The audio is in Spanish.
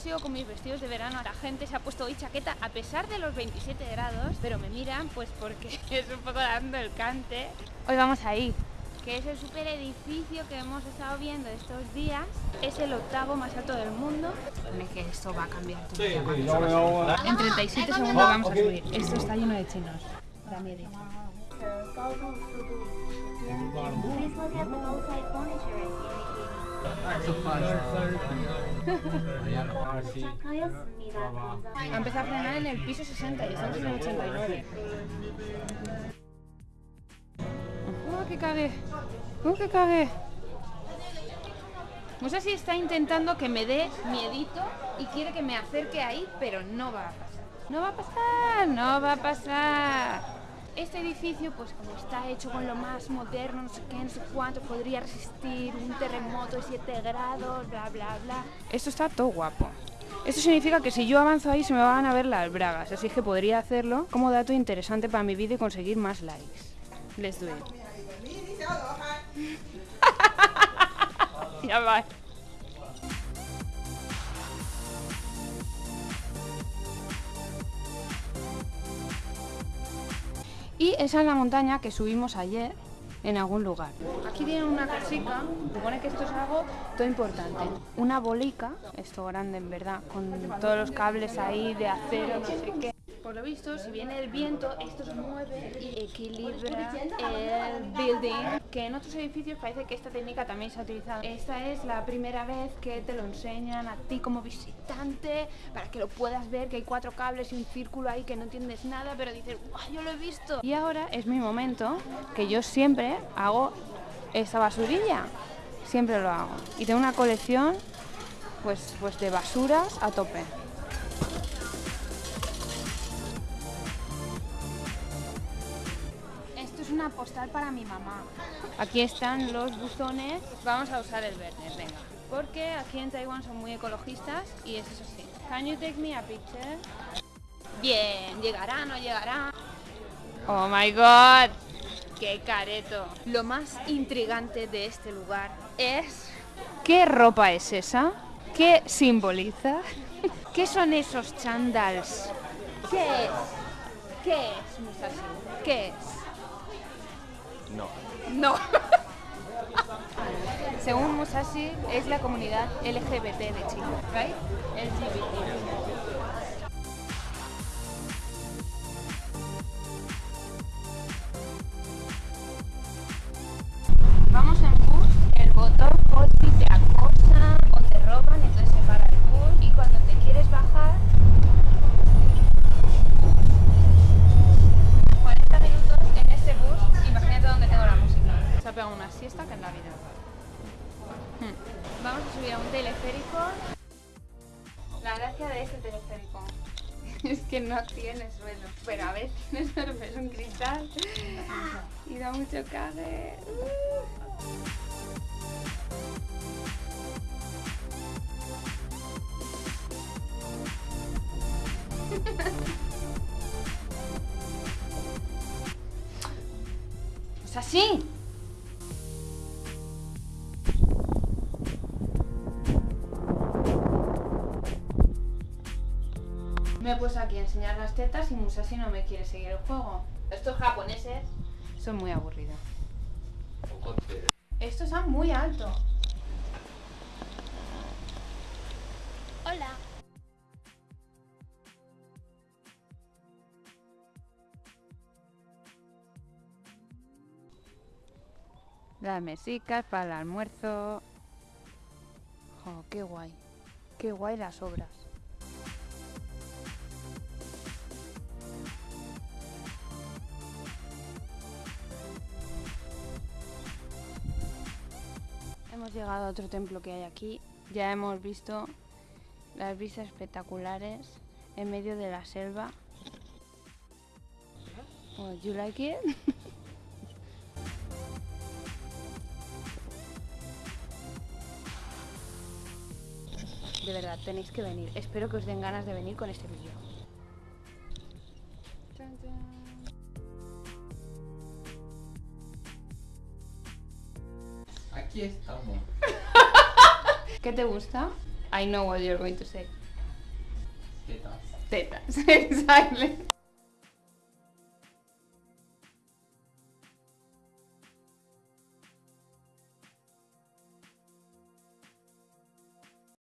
sigo con mis vestidos de verano, la gente se ha puesto hoy chaqueta a pesar de los 27 grados, pero me miran pues porque es un poco dando el cante. Hoy vamos ahí, que es el super edificio que hemos estado viendo estos días. Es el octavo más alto del mundo. Que esto va a cambiar tu vida. En 37 segundos vamos a subir. Esto está lleno de chinos. Da miedo. Adiós. Empecé a frenar en el piso 60 y estamos en el 89. ¡Oh, qué cague! ¡Oh, qué cague! No sé si está intentando que me dé miedito y quiere que me acerque ahí, pero no va a pasar. No va a pasar, no va a pasar. Este edificio, pues como está hecho con lo más moderno, no sé qué, no sé cuánto, podría resistir un terremoto de 7 grados, bla, bla, bla. Esto está todo guapo. Esto significa que si yo avanzo ahí se me van a ver las bragas, así que podría hacerlo como dato interesante para mi vídeo y conseguir más likes. Let's do it. ya va. Y esa es la montaña que subimos ayer en algún lugar. Aquí tienen una casica, supone que esto es algo todo importante. Una bolica, esto grande en verdad, con todos los cables ahí de acero, no sé qué. Por lo visto, si viene el viento, esto se mueve y equilibra el building, que en otros edificios parece que esta técnica también se ha utilizado. Esta es la primera vez que te lo enseñan a ti como visitante, para que lo puedas ver, que hay cuatro cables y un círculo ahí que no entiendes nada, pero dices, ¡guau, yo lo he visto! Y ahora es mi momento, que yo siempre hago esta basurilla, siempre lo hago. Y tengo una colección pues, pues de basuras a tope. Una postal para mi mamá. Aquí están los buzones. Vamos a usar el verde, venga. Porque aquí en Taiwán son muy ecologistas y es eso sí. Can you take me a picture? Bien, llegará, no llegará. Oh my god. ¡Qué careto! Lo más intrigante de este lugar es... ¿Qué ropa es esa? ¿Qué simboliza? ¿Qué son esos chandals? ¿Qué es? ¿Qué es, Musashi? ¿Qué es? No. No. Según Musashi, es la comunidad LGBT de China, ¿right? LGBT. La gracia de este teleférico es que no tiene suelo, pero a veces tiene suelo, pero es un cristal y da mucho cague. Es así. Me he puesto aquí a enseñar las tetas y Musashi no me quiere seguir el juego. Estos japoneses son muy aburridos. Estos son muy alto. Hola. Las mesicas para el almuerzo. Oh, qué guay. Qué guay las obras. Hemos llegado a otro templo que hay aquí. Ya hemos visto las vistas espectaculares en medio de la selva. You like it? De verdad, tenéis que venir. Espero que os den ganas de venir con este vídeo. aquí estamos. ¿Qué te gusta? I know what you're going to say. Tetas. Tetas.